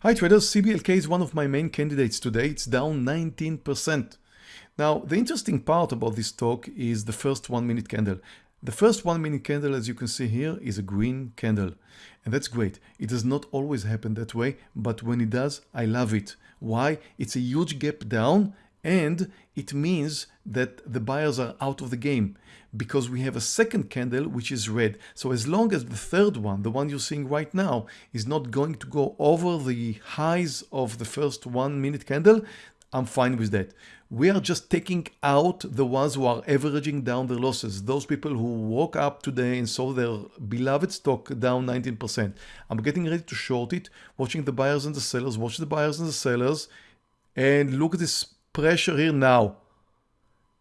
Hi traders, CBLK is one of my main candidates today. It's down 19%. Now, the interesting part about this talk is the first one minute candle. The first one minute candle, as you can see here, is a green candle. And that's great. It does not always happen that way, but when it does, I love it. Why? It's a huge gap down and it means that the buyers are out of the game because we have a second candle which is red. So as long as the third one, the one you're seeing right now, is not going to go over the highs of the first one minute candle, I'm fine with that. We are just taking out the ones who are averaging down their losses. Those people who woke up today and saw their beloved stock down 19%. I'm getting ready to short it, watching the buyers and the sellers, watch the buyers and the sellers, and look at this pressure here now.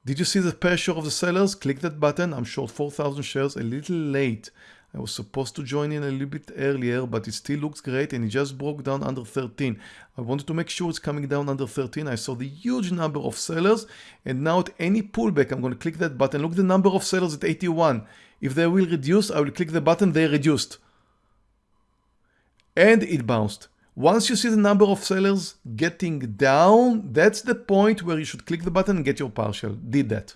Did you see the pressure of the sellers? Click that button. I'm short 4,000 shares a little late. I was supposed to join in a little bit earlier, but it still looks great and it just broke down under 13. I wanted to make sure it's coming down under 13. I saw the huge number of sellers and now at any pullback, I'm going to click that button. Look the number of sellers at 81. If they will reduce, I will click the button, they reduced. And it bounced. Once you see the number of sellers getting down, that's the point where you should click the button and get your partial. Did that.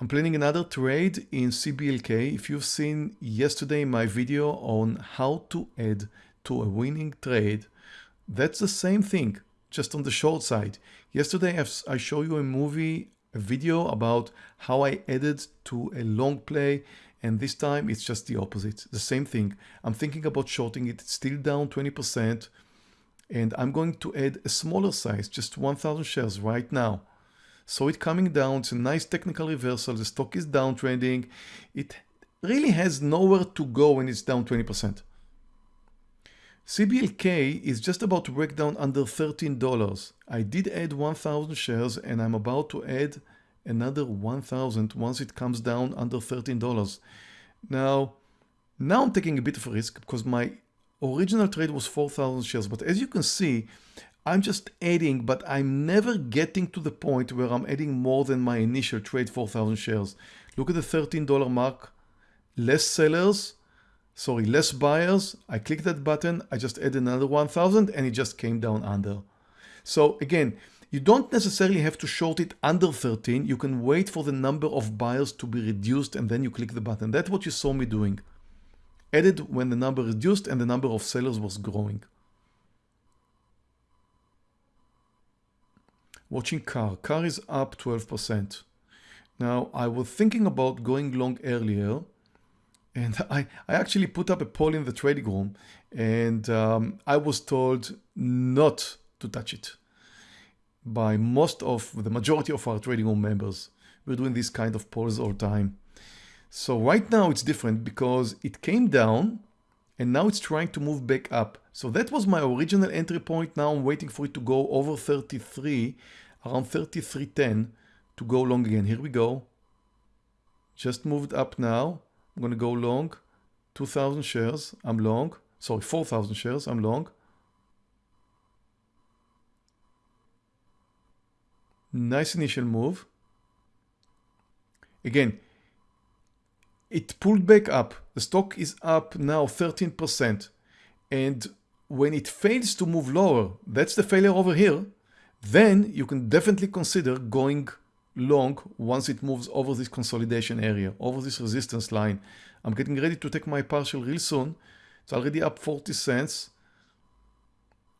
I'm planning another trade in CBLK. If you've seen yesterday my video on how to add to a winning trade, that's the same thing, just on the short side. Yesterday I showed you a movie, a video about how I added to a long play and this time it's just the opposite, the same thing. I'm thinking about shorting it, it's still down 20%. And I'm going to add a smaller size, just 1000 shares right now. So it coming down, it's a nice technical reversal. The stock is downtrending. It really has nowhere to go when it's down 20%. CBLK is just about to break down under $13. I did add 1000 shares and I'm about to add another 1000 once it comes down under $13. Now, now I'm taking a bit of a risk because my original trade was 4,000 shares. But as you can see, I'm just adding, but I'm never getting to the point where I'm adding more than my initial trade 4,000 shares. Look at the $13 mark, less sellers, sorry, less buyers. I click that button, I just add another 1,000 and it just came down under. So again, you don't necessarily have to short it under 13. You can wait for the number of buyers to be reduced and then you click the button. That's what you saw me doing. Added when the number reduced and the number of sellers was growing. Watching CAR. CAR is up 12%. Now, I was thinking about going long earlier and I, I actually put up a poll in the trading room and um, I was told not to touch it by most of the majority of our trading room members. We're doing this kind of polls all the time. So right now it's different because it came down and now it's trying to move back up. So that was my original entry point. Now I'm waiting for it to go over 33, around 33.10 to go long again. Here we go. Just moved up now. I'm going to go long. 2,000 shares. I'm long. Sorry, 4,000 shares. I'm long. Nice initial move. Again, it pulled back up. The stock is up now 13%. And when it fails to move lower, that's the failure over here, then you can definitely consider going long once it moves over this consolidation area, over this resistance line. I'm getting ready to take my partial real soon. It's already up 40 cents,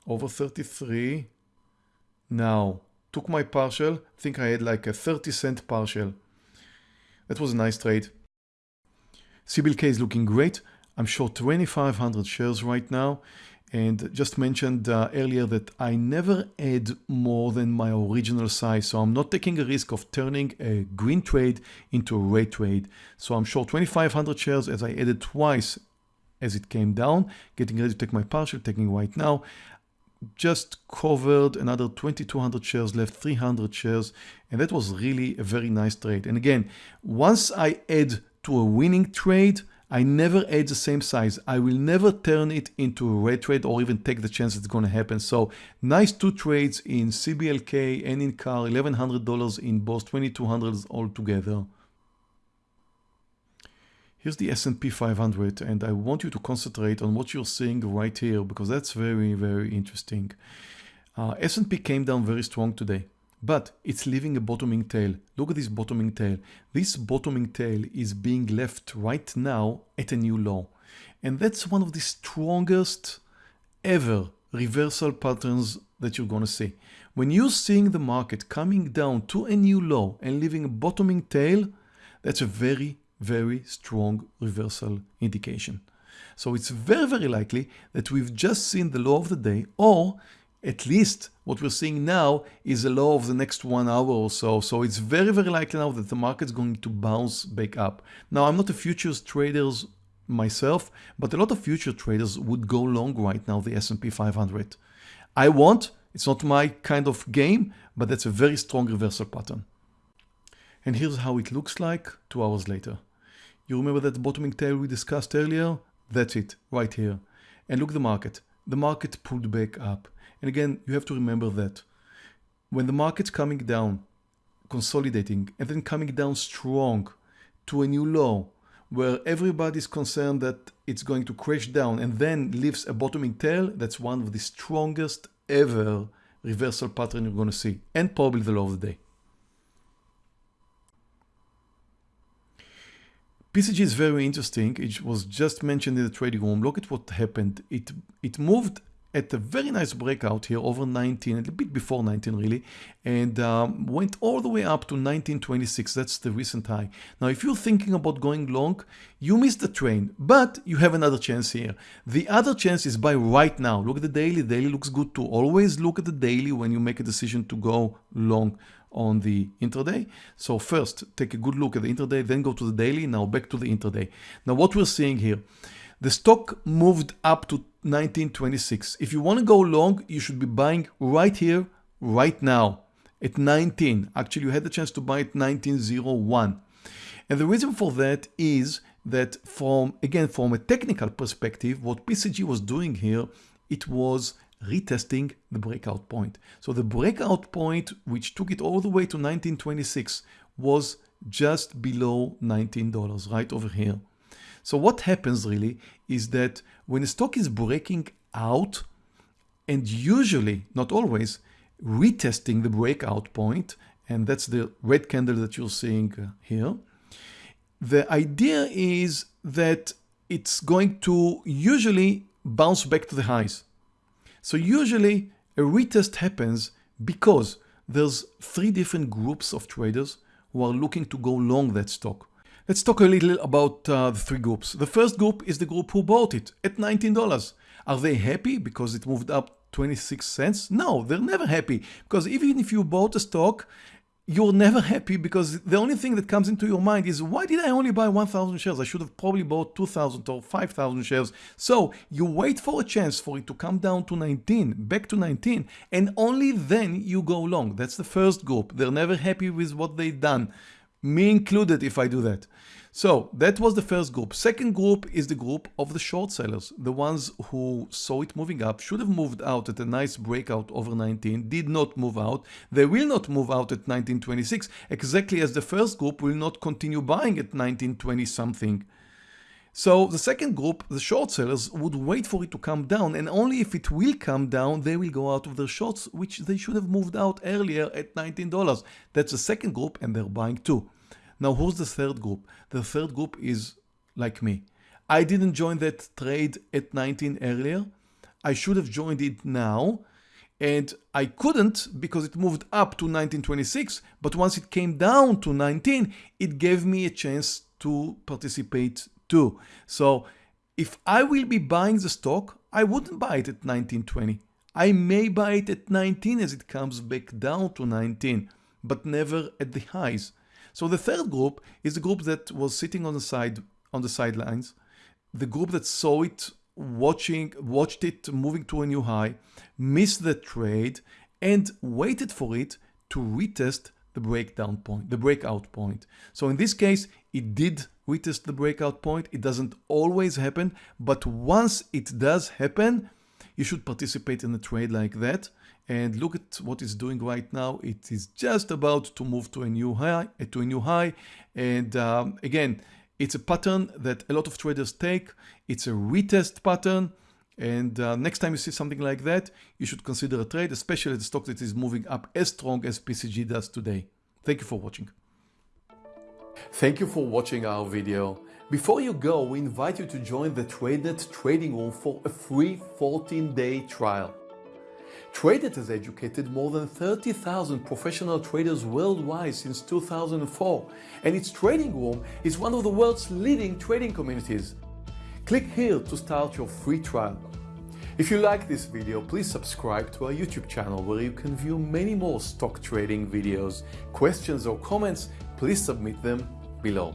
over 33. Now, took my partial, I think I had like a 30 cent partial. That was a nice trade. CBLK is looking great. I'm short 2,500 shares right now and just mentioned uh, earlier that I never add more than my original size. So I'm not taking a risk of turning a green trade into a red trade. So I'm short 2,500 shares as I added twice as it came down, getting ready to take my partial, taking right now just covered another 2200 shares left 300 shares and that was really a very nice trade. And again once I add to a winning trade I never add the same size. I will never turn it into a red trade or even take the chance it's going to happen. So nice two trades in CBLK and in CAR $1100 in both 2200s all together Here's the S&P 500 and I want you to concentrate on what you're seeing right here because that's very, very interesting. Uh, S&P came down very strong today, but it's leaving a bottoming tail. Look at this bottoming tail. This bottoming tail is being left right now at a new low. And that's one of the strongest ever reversal patterns that you're going to see. When you're seeing the market coming down to a new low and leaving a bottoming tail, that's a very, very strong reversal indication. So it's very, very likely that we've just seen the low of the day or at least what we're seeing now is a low of the next one hour or so. So it's very, very likely now that the market's going to bounce back up. Now, I'm not a futures trader myself, but a lot of future traders would go long right now the S&P 500. I won't, it's not my kind of game, but that's a very strong reversal pattern. And here's how it looks like two hours later. You remember that bottoming tail we discussed earlier? That's it, right here. And look the market. The market pulled back up. And again, you have to remember that when the market's coming down, consolidating, and then coming down strong to a new low, where everybody's concerned that it's going to crash down and then leaves a bottoming tail, that's one of the strongest ever reversal pattern you're going to see, and probably the low of the day. PCG is very interesting. It was just mentioned in the trading room. Look at what happened. It it moved at a very nice breakout here over 19, a little bit before 19 really, and um, went all the way up to 1926. That's the recent high. Now, if you're thinking about going long, you missed the train, but you have another chance here. The other chance is by right now. Look at the daily. Daily looks good too. Always look at the daily when you make a decision to go long on the intraday. So first, take a good look at the intraday, then go to the daily. Now back to the intraday. Now what we're seeing here, the stock moved up to 1926. If you want to go long, you should be buying right here, right now at 19. Actually, you had the chance to buy at 1901. And the reason for that is that from, again, from a technical perspective, what PCG was doing here, it was retesting the breakout point. So the breakout point, which took it all the way to 1926, was just below $19, right over here. So what happens really is that when a stock is breaking out and usually, not always, retesting the breakout point, and that's the red candle that you're seeing uh, here, the idea is that it's going to usually bounce back to the highs. So usually a retest happens because there's three different groups of traders who are looking to go long that stock. Let's talk a little about uh, the three groups. The first group is the group who bought it at $19. Are they happy because it moved up 26 cents? No, they're never happy because even if you bought a stock, you're never happy because the only thing that comes into your mind is why did I only buy 1000 shares? I should have probably bought 2000 or 5000 shares. So you wait for a chance for it to come down to 19, back to 19, and only then you go long. That's the first group. They're never happy with what they've done me included if I do that. So that was the first group. Second group is the group of the short sellers, the ones who saw it moving up, should have moved out at a nice breakout over 19, did not move out. They will not move out at 1926, exactly as the first group will not continue buying at 1920 something. So the second group, the short sellers, would wait for it to come down and only if it will come down, they will go out of their shorts, which they should have moved out earlier at $19. That's the second group and they're buying too. Now who's the third group? The third group is like me. I didn't join that trade at 19 earlier. I should have joined it now and I couldn't because it moved up to 1926 but once it came down to 19 it gave me a chance to participate too. So if I will be buying the stock, I wouldn't buy it at 1920. I may buy it at 19 as it comes back down to 19, but never at the highs. So the third group is the group that was sitting on the side on the sidelines, the group that saw it watching watched it moving to a new high, missed the trade and waited for it to retest the breakdown point, the breakout point. So in this case, it did retest the breakout point. It doesn't always happen, but once it does happen, you should participate in a trade like that. And look at what it's doing right now. It is just about to move to a new high, to a new high. And um, again, It's a pattern that a lot of traders take. It's a retest pattern. And uh, next time you see something like that, you should consider a trade, especially the stock that is moving up as strong as PCG does today. Thank you for watching. Thank you for watching our video. Before you go, we invite you to join the TradeNet trading room for a free 14-day trial. TradeNet has educated more than 30,000 professional traders worldwide since 2004, and its trading room is one of the world's leading trading communities. Click here to start your free trial. If you like this video, please subscribe to our YouTube channel where you can view many more stock trading videos. Questions or comments, please submit them below.